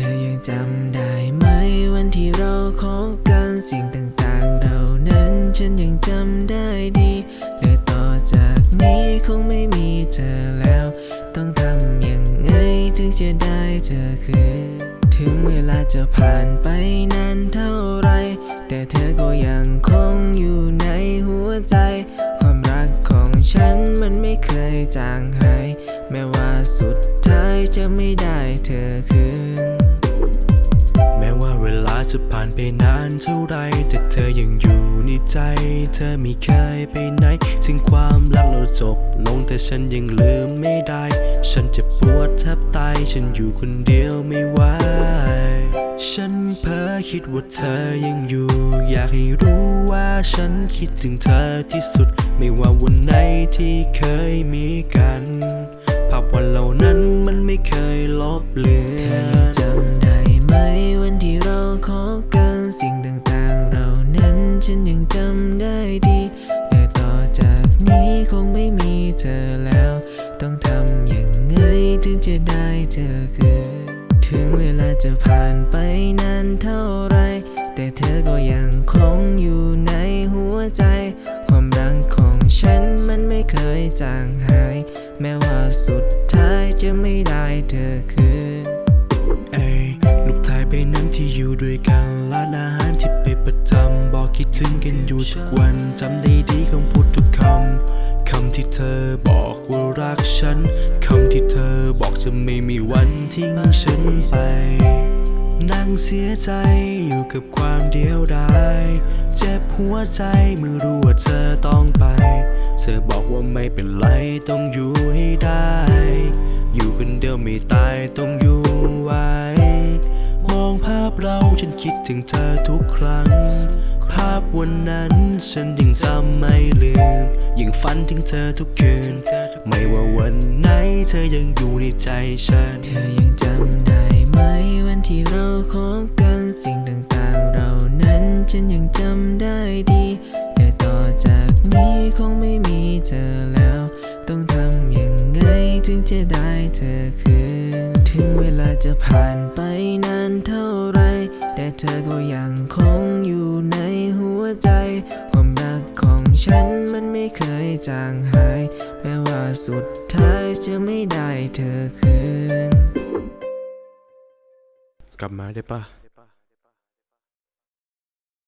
ธอยังจำได้ไหมวันที่เราคบกันสิ่งต่างๆ เรานั้นฉันยังจำได้ดีและต่อจากนี้คงไม่มีเธอแล้ว ต้องทำยังไงถึงจะได้เธอคืนถึงเวลาจะผ่านไปนานเท่าไร แต่เธอก็ยังคงอยู่ในหัวใจ ความรักของฉันมันไม่เคยจางหายแม้ว่าสุดท้ายจะไม่ได้เธอคืน ว่าเวลาจะผ่านไปนานเท่าไร แต่เธอยังอยู่ในใจ เธอไม่เคยไปไหน ถึงความรักเราจบลงแต่ฉันยังลืมไม่ได้ ฉันจะปวดแทบตาย ฉันอยู่คนเดียวไม่ไหว ฉันเพ้อคิดว่าเธอยังอยู่ อยากให้รู้ว่าฉันคิดถึงเธอที่สุด ไม่ว่าวันไหนที่เคยมีกัน ภาพวันเหล่านั้นมันไม่เคยลบเลือเธอน ถึงจะได้เธอคืนถึงเวลาจะผ่านไปนานเท่าไร แต่เธอก็ยังคงอยู่ในหัวใจ ความรักของฉันมันไม่เคยจางหาย แม้ว่าสุดท้ายจะไม่ได้เธอคืน กันอยู่ทุกวันจำได้ดีคำพูดทุกคำคำที่เธอบอกว่ารักฉันคำที่เธอบอกจะไม่มีวันทิ้งฉันไป นั่งเสียใจอยู่กับความเดียวดายเจ็บหัวใจเมื่อรู้ว่าเธอต้องไป เธอบอกว่าไม่เป็นไรต้องอยู่ให้ได้ อยู่คนเดียวไม่ตายต้องอยู่ไว้ มองภาพเราฉันคิดถึงเธอทุกครั้งาพวันนั้น ฉันยังจำไม่ลืม ยังฝันถึงเธอทุกคืน ไม่ว่าวันไหนเธอยังอยู่ในใจฉัน เธอยังจำได้ไหมวันที่เราคบกันสิ่งต่างๆเรานั้นฉันยังจำได้ดีแต่ต่อจากนี้คงไม่มีเธอแล้ว ต้องทำยังไงถึงจะได้เธอคืน ถึงเวลาจะผ่านไปนานเท่าไร แต่เธอก็ยังคงอยู่ในหัวใจ ความรักของฉันมันไม่เคยจางหาย แม้ว่าสุดท้ายจะไม่ได้เธอคืน กลับมาได้ปะ